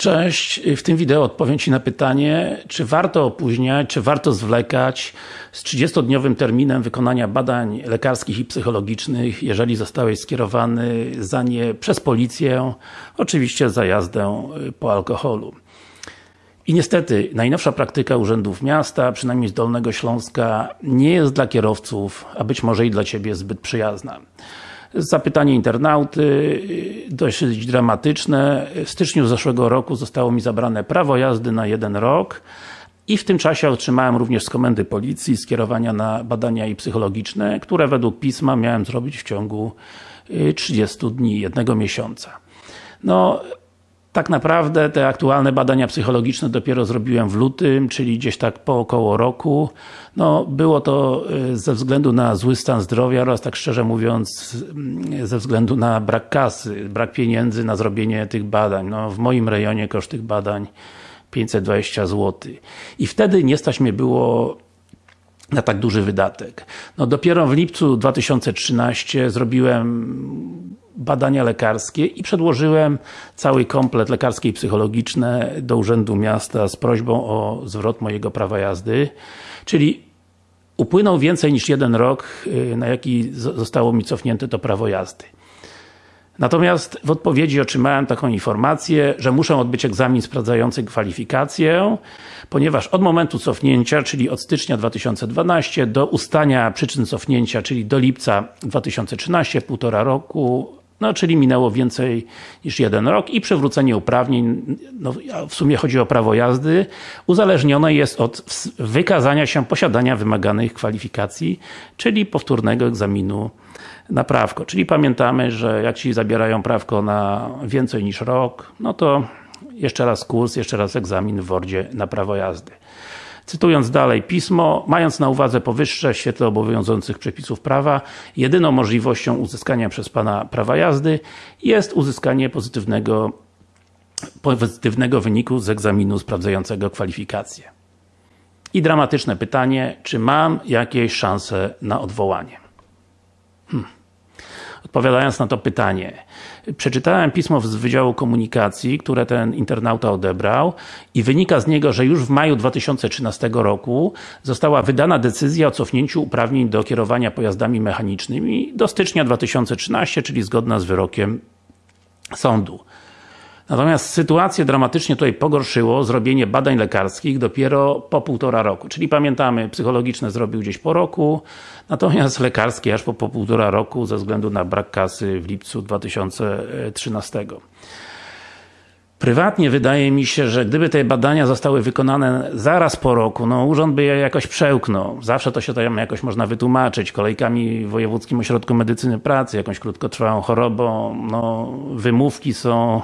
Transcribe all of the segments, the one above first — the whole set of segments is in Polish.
Cześć, w tym wideo odpowiem Ci na pytanie, czy warto opóźniać, czy warto zwlekać z 30-dniowym terminem wykonania badań lekarskich i psychologicznych, jeżeli zostałeś skierowany za nie przez policję, oczywiście za jazdę po alkoholu. I niestety, najnowsza praktyka urzędów miasta, przynajmniej z Dolnego Śląska, nie jest dla kierowców, a być może i dla Ciebie zbyt przyjazna. Zapytanie internauty, dość dramatyczne. W styczniu zeszłego roku zostało mi zabrane prawo jazdy na jeden rok i w tym czasie otrzymałem również z komendy policji skierowania na badania i psychologiczne, które według pisma miałem zrobić w ciągu 30 y, dni, jednego miesiąca. No, tak naprawdę te aktualne badania psychologiczne dopiero zrobiłem w lutym, czyli gdzieś tak po około roku. No, było to y, ze względu na zły stan zdrowia oraz tak szczerze mówiąc mm, ze względu na brak kasy, brak pieniędzy na zrobienie tych badań. No, w moim rejonie koszt tych badań 520 zł. I wtedy nie stać mnie było na tak duży wydatek. No dopiero w lipcu 2013 zrobiłem badania lekarskie i przedłożyłem cały komplet lekarski i psychologiczne do Urzędu Miasta z prośbą o zwrot mojego prawa jazdy. Czyli upłynął więcej niż jeden rok, y, na jaki zostało mi cofnięte to prawo jazdy. Natomiast w odpowiedzi otrzymałem taką informację, że muszę odbyć egzamin sprawdzający kwalifikację, ponieważ od momentu cofnięcia, czyli od stycznia 2012 do ustania przyczyn cofnięcia, czyli do lipca 2013, półtora roku, no, czyli minęło więcej niż jeden rok i przywrócenie uprawnień, no, w sumie chodzi o prawo jazdy, uzależnione jest od wykazania się posiadania wymaganych kwalifikacji, czyli powtórnego egzaminu na prawko. Czyli pamiętamy, że jak Ci zabierają prawko na więcej niż rok, no to jeszcze raz kurs, jeszcze raz egzamin w Wordzie na prawo jazdy. Cytując dalej pismo, mając na uwadze powyższe świetle obowiązujących przepisów prawa, jedyną możliwością uzyskania przez Pana prawa jazdy jest uzyskanie pozytywnego, pozytywnego wyniku z egzaminu sprawdzającego kwalifikacje. I dramatyczne pytanie, czy mam jakieś szanse na odwołanie? Hmm. Odpowiadając na to pytanie, przeczytałem pismo z Wydziału Komunikacji, które ten internauta odebrał i wynika z niego, że już w maju 2013 roku została wydana decyzja o cofnięciu uprawnień do kierowania pojazdami mechanicznymi do stycznia 2013, czyli zgodna z wyrokiem sądu. Natomiast sytuację dramatycznie tutaj pogorszyło zrobienie badań lekarskich dopiero po półtora roku. Czyli pamiętamy, psychologiczne zrobił gdzieś po roku, natomiast lekarskie aż po, po półtora roku ze względu na brak kasy w lipcu 2013. Prywatnie wydaje mi się, że gdyby te badania zostały wykonane zaraz po roku, no urząd by je jakoś przełknął. Zawsze to się tam jakoś można wytłumaczyć, kolejkami w Wojewódzkim Ośrodku Medycyny Pracy, jakąś krótkotrwałą chorobą, no wymówki są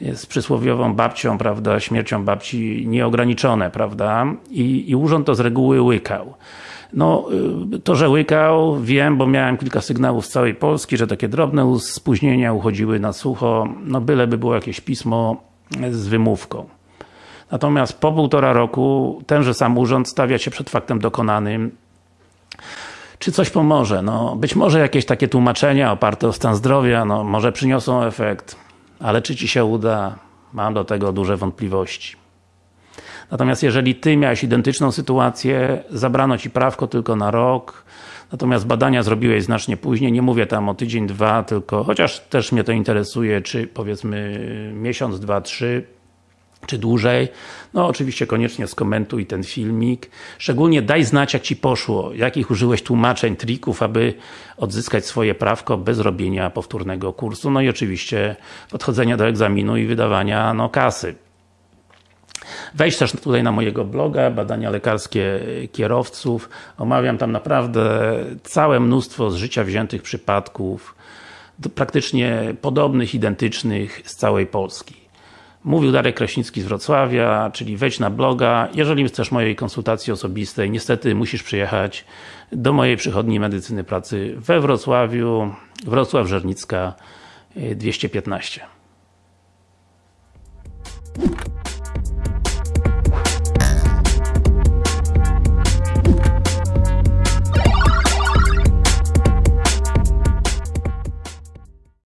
jest przysłowiową babcią, prawda, śmiercią babci nieograniczone, prawda, i, i urząd to z reguły łykał. No, y, to, że łykał, wiem, bo miałem kilka sygnałów z całej Polski, że takie drobne spóźnienia uchodziły na sucho, no byleby było jakieś pismo z wymówką. Natomiast po półtora roku tenże sam urząd stawia się przed faktem dokonanym. Czy coś pomoże? No, być może jakieś takie tłumaczenia oparte o stan zdrowia, no, może przyniosą efekt ale czy Ci się uda? Mam do tego duże wątpliwości. Natomiast jeżeli Ty miałeś identyczną sytuację, zabrano Ci prawko tylko na rok, natomiast badania zrobiłeś znacznie później, nie mówię tam o tydzień, dwa, tylko, chociaż też mnie to interesuje, czy powiedzmy miesiąc, dwa, trzy, czy dłużej, no oczywiście koniecznie skomentuj ten filmik. Szczególnie daj znać jak Ci poszło, jakich użyłeś tłumaczeń, trików, aby odzyskać swoje prawko bez robienia powtórnego kursu. No i oczywiście podchodzenia do egzaminu i wydawania no, kasy. Wejdź też tutaj na mojego bloga, badania lekarskie kierowców. Omawiam tam naprawdę całe mnóstwo z życia wziętych przypadków, praktycznie podobnych, identycznych z całej Polski. Mówił Darek Kraśnicki z Wrocławia, czyli wejdź na bloga. Jeżeli chcesz mojej konsultacji osobistej, niestety musisz przyjechać do mojej przychodni medycyny pracy we Wrocławiu, Wrocław Żernicka 215.